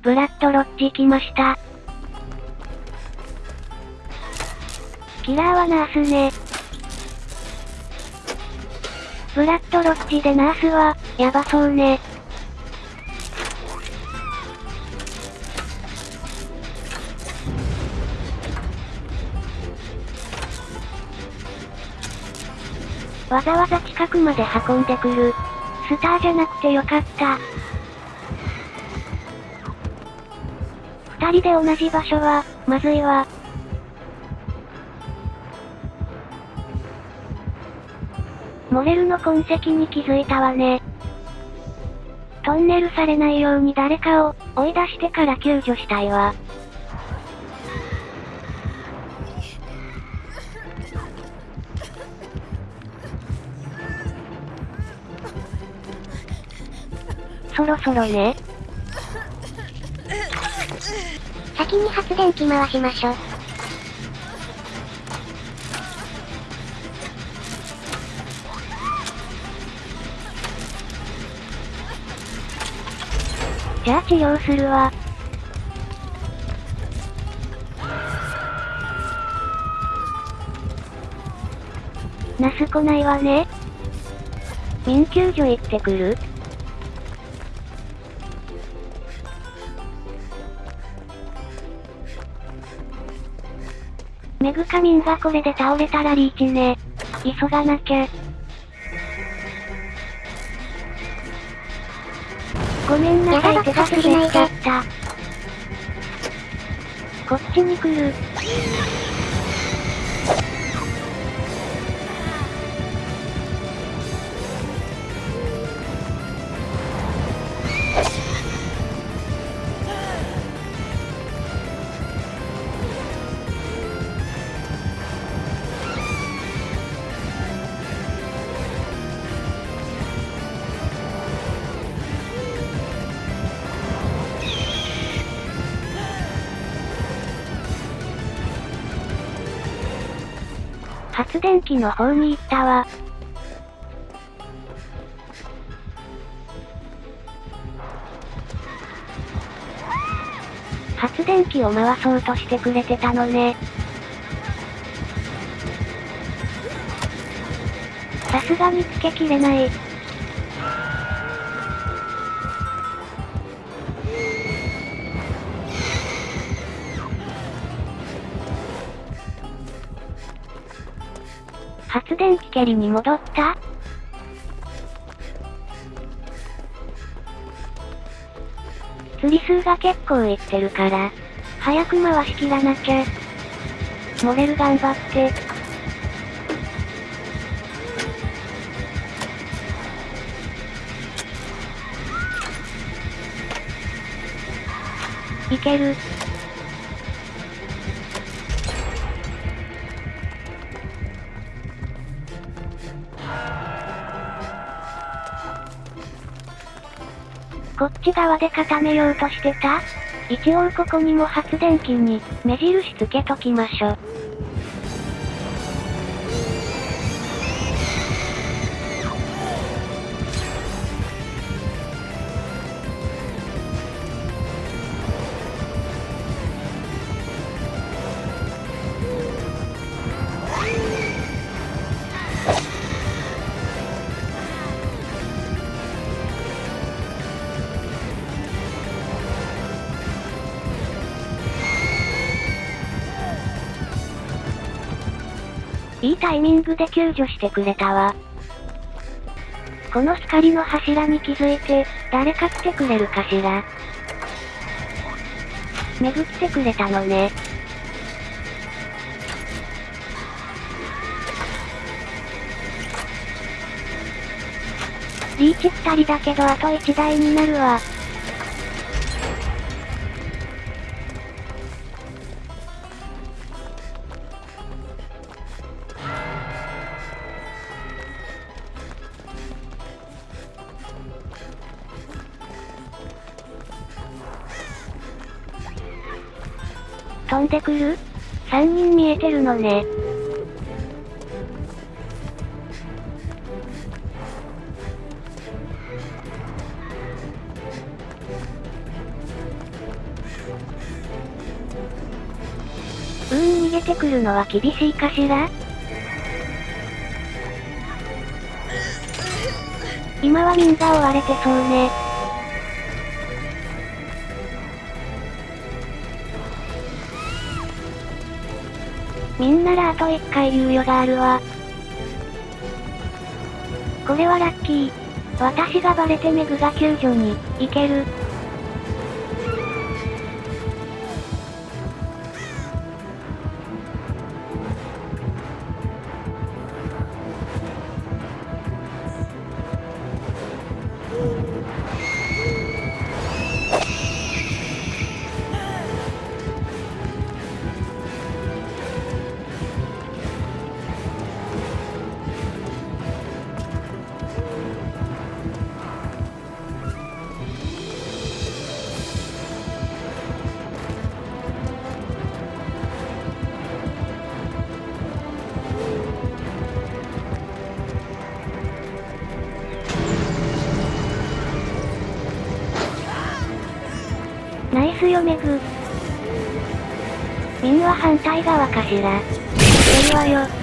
ブラッドロッジ来ました。キラーはナースね。ブラッドロッジでナースは、やばそうね。わざわざ近くまで運んでくる。スターじゃなくてよかった。二人で同じ場所は、まずいわ。モレルの痕跡に気づいたわね。トンネルされないように誰かを追い出してから救助したいわ。そろそろね。先に発電機回しましょ。じゃあ治療するわ。ナス来ないわね。民救助行ってくるメグカミンがこれで倒れたらリーチね。急がなきゃ。ごめんなさい手が滑っちゃった。こっちに来る。発電機の方に行ったわ。発電機を回そうとしてくれてたのね。さすがにつけきれない。発電機蹴りに戻った？釣り数が結構いってるから、早く回しきらなきゃ。モレル頑張って。いける。こっち側で固めようとしてた？一応ここにも発電機に目印つけときましょ。いいタイミングで救助してくれたわ。この光の柱に気づいて、誰か来てくれるかしら。めぐってくれたのね。リーチ二人だけどあと一台になるわ。飛んでくる ?3 人見えてるのね。うーん逃げてくるのは厳しいかしら？今はみんな追われてそうね。みんならあと1回猶予があるわ。これはラッキー。私がバレてメグが救助に行ける。ナイスよメグ。ミンは反対側かしら。いけるわよ。